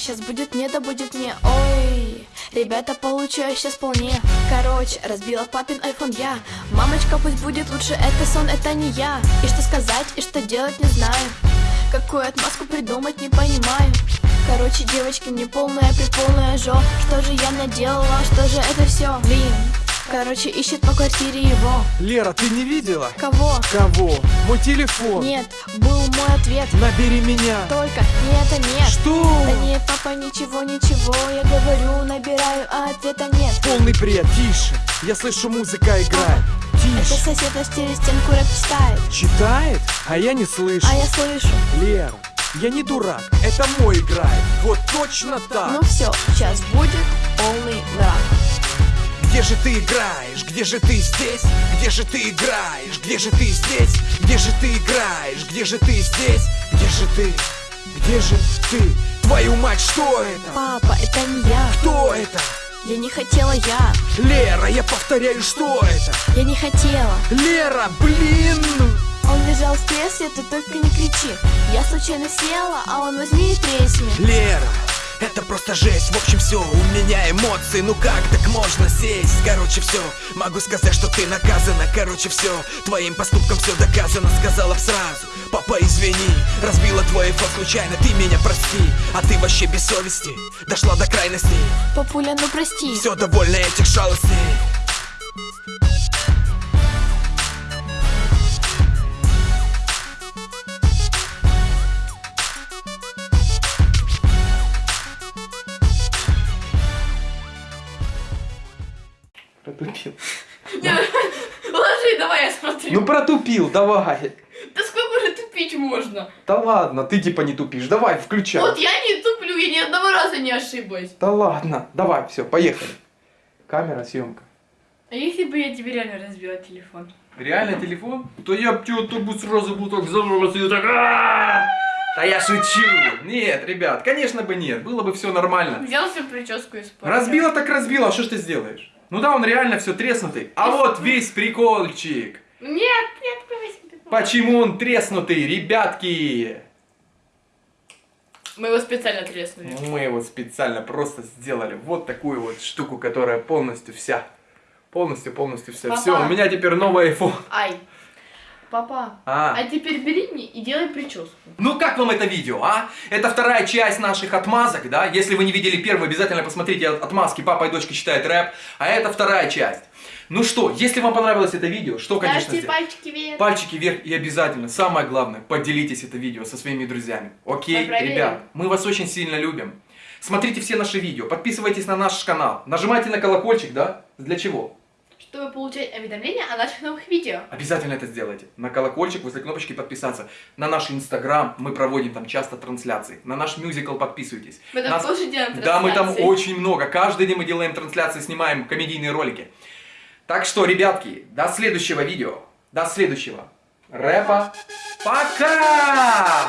сейчас будет не, да будет не. Ой, ребята, получаю сейчас вполне. Короче, разбила папин айфон я. Мамочка, пусть будет лучше, это сон, это не я. И что сказать, и что делать, не знаю. Какую отмазку придумать, не понимаю. Короче, девочки, мне полная приполная жо. Что же я наделала, что же это все? Короче, ищет по квартире его Лера, ты не видела? Кого? Кого? Мой телефон. Нет, был мой ответ Набери меня. Только нет, это нет Что? Да нет, папа, ничего, ничего Я говорю, набираю, а ответа нет Полный бред. Тише. Я слышу, музыка играет. Это Тише. сосед наш через стенку рэп читает Читает? А я не слышу. А я слышу Лера, я не дурак. Это мой играет. Вот точно так. Ну все, сейчас будет полный мрак Где же ты играешь? Где же ты здесь? Где же ты играешь? Где же ты здесь? Где же ты играешь? Где же ты здесь? Где же ты? Где же ты? Твою мать, что это? Папа, это не я Кто это? Я не хотела я Лера, я повторяю, что это? Я не хотела Лера, блин! Он лежал в кресле, ты только не кричи Я случайно села, а он возьми и тресни Лера, это просто жесть, в общем все, у меня эмоции, ну как так можно сесть? Короче все, могу сказать, что ты наказана, короче все, твоим поступком все доказано, сказала б сразу. Папа, извини, разбила твой iPhone случайно, ты меня прости. А ты вообще без совести, дошла до крайностей Папуля, ну прости. Все довольно этих шалостей Протупил. Ложи, давай я смотрю. Ну протупил, давай. Да сколько же тупить можно? Да ладно, ты типа не тупишь. Давай, включай. Вот я не туплю, я ни одного раза не ошиблась. Да ладно, давай, все, поехали. Камера, съемка. А если бы я тебе реально разбила телефон? Реально телефон? То я б тебя бы сразу был так взорвался и так! Да я шучу. Нет, ребят, конечно бы нет. Было бы все нормально. Взял себе прическу и испортил. Разбила так разбила, а что ж ты сделаешь? Ну да, он реально все треснутый. А вот весь приколчик. Нет, нет. Почему он треснутый, ребятки? Мы его специально треснули. Мы его специально просто сделали вот такую вот штуку, которая полностью вся. Полностью, полностью вся. Папа. Все, у меня теперь новый iPhone. Ай. Папа, А. а теперь бери мне и делай прическу. Ну как вам это видео, а? Это вторая часть наших отмазок, да? Если вы не видели первую, обязательно посмотрите отмазки «Папа и дочка читают рэп». А это вторая часть. Ну что, если вам понравилось это видео, что, конечно, сделать? пальчики вверх. Пальчики вверх и обязательно, самое главное, поделитесь это видео со своими друзьями. Окей, Мы ребят, мы вас очень сильно любим. Смотрите все наши видео, подписывайтесь на наш канал, нажимайте на колокольчик, да? Для чего? Чтобы получать уведомления о наших новых видео. Обязательно это сделайте. На колокольчик возле кнопочки подписаться. На наш инстаграм мы проводим там часто трансляции. На наш мюзикл подписывайтесь. Мы там Нас- тоже делаем Да, мы там трансляции. очень много. Каждый день мы делаем трансляции, снимаем комедийные ролики. Так что, ребятки, до следующего видео. До следующего. Рэпа. Пока!